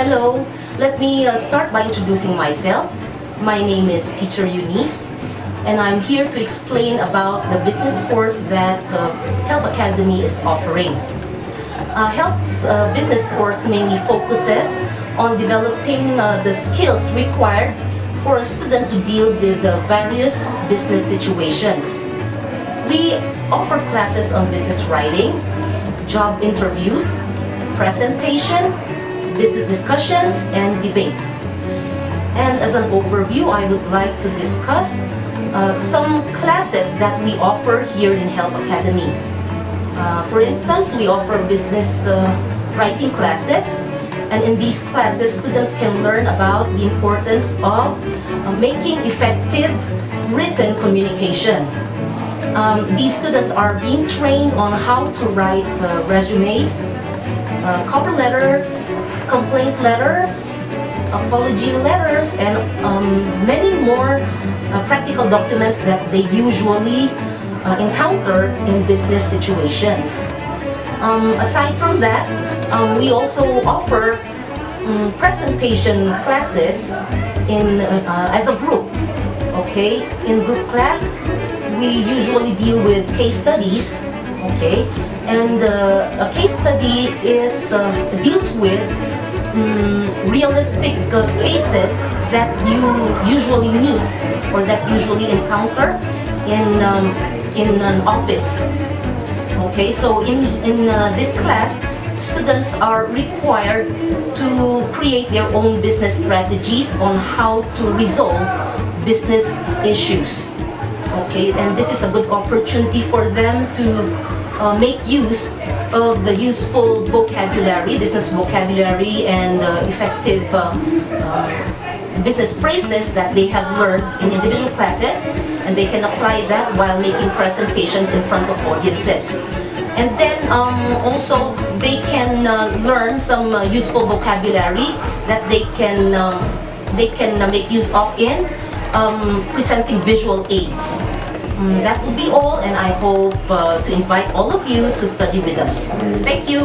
Hello, let me uh, start by introducing myself. My name is Teacher Eunice and I'm here to explain about the business course that uh, Help Academy is offering. Uh, Help's uh, business course mainly focuses on developing uh, the skills required for a student to deal with the various business situations. We offer classes on business writing, job interviews, presentation, business discussions, and debate. And as an overview, I would like to discuss uh, some classes that we offer here in Help Academy. Uh, for instance, we offer business uh, writing classes and in these classes, students can learn about the importance of uh, making effective written communication. Um, these students are being trained on how to write uh, resumes, uh, cover letters, complaint letters, apology letters, and um, many more uh, practical documents that they usually uh, encounter in business situations. Um, aside from that, um, we also offer um, presentation classes in uh, as a group. Okay, in group class, we usually deal with case studies. Okay, and uh, a case study is uh, deals with um, realistic uh, cases that you usually meet or that usually encounter in um, in an office. Okay, so in, in uh, this class, students are required to create their own business strategies on how to resolve business issues. Okay, and this is a good opportunity for them to uh, make use of the useful vocabulary, business vocabulary, and uh, effective uh, uh, business phrases that they have learned in individual classes and they can apply that while making presentations in front of audiences. And then um, also they can uh, learn some uh, useful vocabulary that they can uh, they can make use of in um, presenting visual aids. Mm, that will be all and I hope uh, to invite all of you to study with us. Thank you.